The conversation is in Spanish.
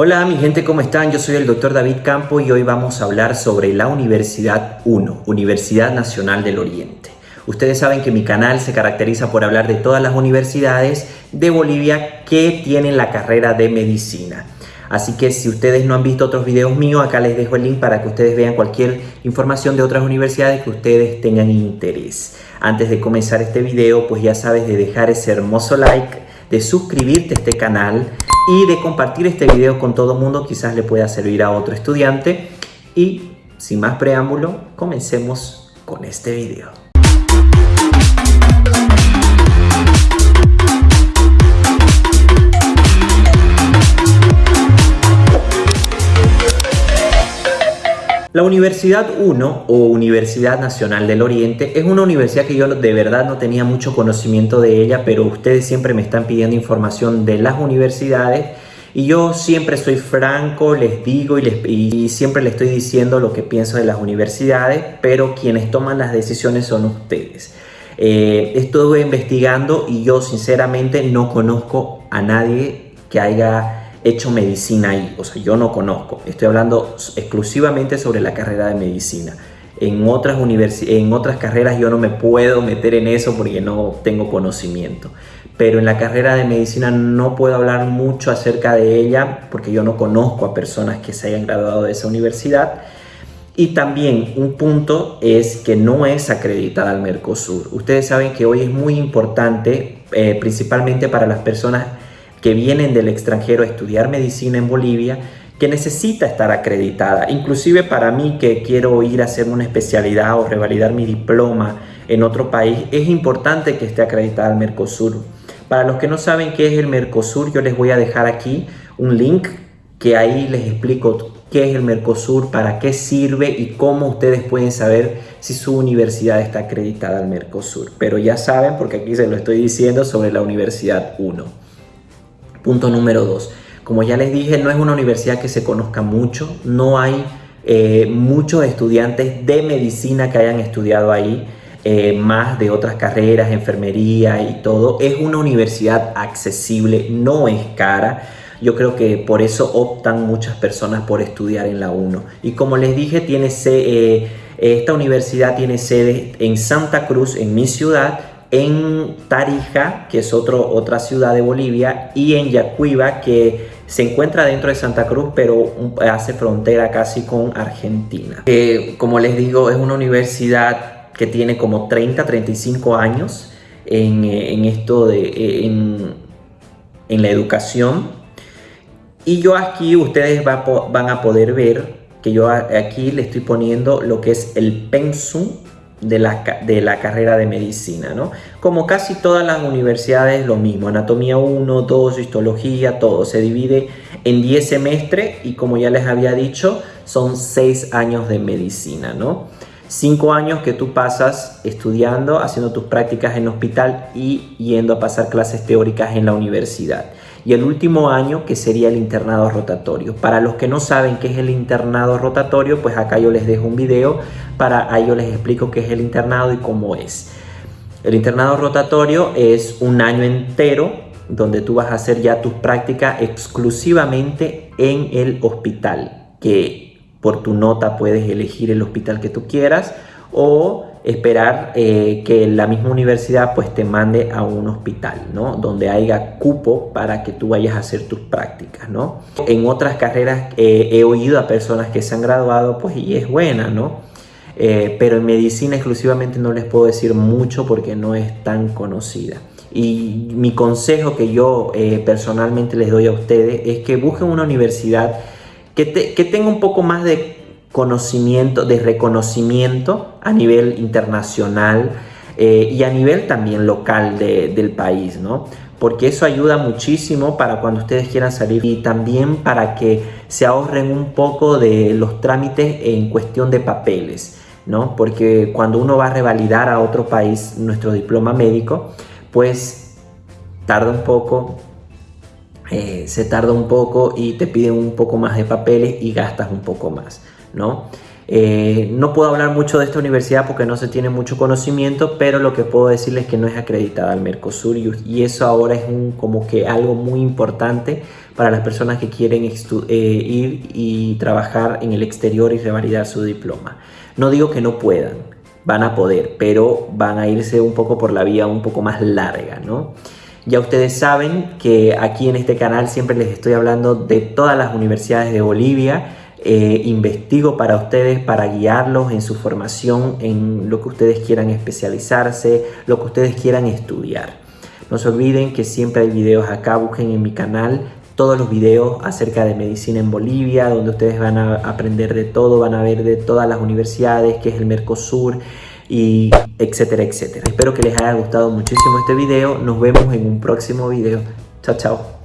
Hola mi gente, ¿cómo están? Yo soy el doctor David Campo y hoy vamos a hablar sobre la Universidad 1, Universidad Nacional del Oriente. Ustedes saben que mi canal se caracteriza por hablar de todas las universidades de Bolivia que tienen la carrera de medicina. Así que si ustedes no han visto otros videos míos, acá les dejo el link para que ustedes vean cualquier información de otras universidades que ustedes tengan interés. Antes de comenzar este video, pues ya sabes de dejar ese hermoso like, de suscribirte a este canal y de compartir este video con todo el mundo, quizás le pueda servir a otro estudiante. Y sin más preámbulo, comencemos con este video. La Universidad 1 o Universidad Nacional del Oriente es una universidad que yo de verdad no tenía mucho conocimiento de ella, pero ustedes siempre me están pidiendo información de las universidades y yo siempre soy franco, les digo y, les, siempre les estoy diciendo lo que pienso de las universidades, pero quienes toman las decisiones son ustedes. Eh, estuve investigando y yo sinceramente no conozco a nadie que haya hecho medicina ahí. O sea, yo no conozco. Estoy hablando exclusivamente sobre la carrera de medicina. En otras, en otras carreras yo no me puedo meter en eso porque no tengo conocimiento. Pero en la carrera de medicina no puedo hablar mucho acerca de ella porque yo no conozco a personas que se hayan graduado de esa universidad. Y también un punto es que no es acreditada al Mercosur. Ustedes saben que hoy es muy importante, eh, principalmente para las personas que vienen del extranjero a estudiar medicina en Bolivia, que necesita estar acreditada. Inclusive para mí que quiero ir a hacer una especialidad o revalidar mi diploma en otro país, es importante que esté acreditada al Mercosur. Para los que no saben qué es el Mercosur, yo les voy a dejar aquí un link que ahí les explico qué es el Mercosur, para qué sirve y cómo ustedes pueden saber si su universidad está acreditada al Mercosur. Pero ya saben, porque aquí se lo estoy diciendo sobre la Universidad 1. Punto número dos. Como ya les dije, no es una universidad que se conozca mucho, no hay eh, muchos estudiantes de medicina que hayan estudiado ahí, eh, más de otras carreras, enfermería y todo. Es una universidad accesible, no es cara. Yo creo que por eso optan muchas personas por estudiar en la 1. Y como les dije, tiene eh, esta universidad tiene sede en Santa Cruz, en mi ciudad, en Tarija, que es otro, otra ciudad de Bolivia, y en Yacuiba, que se encuentra dentro de Santa Cruz, pero hace frontera casi con Argentina. como les digo, es una universidad que tiene como 30, 35 años en, esto de en, en, la educación. Y yo aquí, ustedes van a poder ver que yo aquí le estoy poniendo lo que es el pensum de la, de la, carrera de medicina, ¿no? Como casi todas las universidades, lo mismo, anatomía 1, 2, histología, todo, se divide en 10 semestres y como ya les había dicho, son 6 años de medicina, ¿no? 5 años que tú pasas estudiando, haciendo tus prácticas en hospital y yendo a pasar clases teóricas en la universidad y el último año que sería el internado rotatorio. Para los que no saben qué es el internado rotatorio, pues acá yo les dejo un video para ahí yo les explico qué es el internado y cómo es. El internado rotatorio es un año entero donde tú vas a hacer ya tus prácticas exclusivamente en el hospital, que por tu nota puedes elegir el hospital que tú quieras o esperar eh, que la misma universidad pues te mande a un hospital, ¿no? Donde haya cupo para que tú vayas a hacer tus prácticas, ¿no? En otras carreras eh, he oído a personas que se han graduado pues y es buena, ¿no? Eh, pero en medicina exclusivamente no les puedo decir mucho porque no es tan conocida. Y mi consejo que yo personalmente les doy a ustedes es que busquen una universidad que, que tenga un poco más de conocimiento, de reconocimiento a nivel internacional eh, y a nivel también local del país, ¿no? Porque eso ayuda muchísimo para cuando ustedes quieran salir y también para que se ahorren un poco de los trámites en cuestión de papeles, ¿no? Porque cuando uno va a revalidar a otro país nuestro diploma médico, pues tarda un poco, eh, se tarda un poco y te piden un poco más de papeles y gastas un poco más. ¿no? Eh, no puedo hablar mucho de esta universidad porque no se tiene mucho conocimiento, pero lo que puedo decirles es que no es acreditada al Mercosur y, eso ahora es un, como que algo muy importante para las personas que quieren eh, ir y trabajar en el exterior y revalidar su diploma. No digo que no puedan, van a poder, pero van a irse un poco por la vía un poco más larga, ¿no? Ya ustedes saben que aquí en este canal siempre les estoy hablando de todas las universidades de Bolivia, eh, investigo para ustedes, para guiarlos en su formación, en lo que ustedes quieran especializarse, lo que ustedes quieran estudiar. No se olviden que siempre hay videos acá, busquen en mi canal todos los videos acerca de medicina en Bolivia, donde ustedes van a aprender de todo, van a ver de todas las universidades, que es el Mercosur, y etcétera, etcétera. Espero que les haya gustado muchísimo este video. Nos vemos en un próximo video. Chao, chao.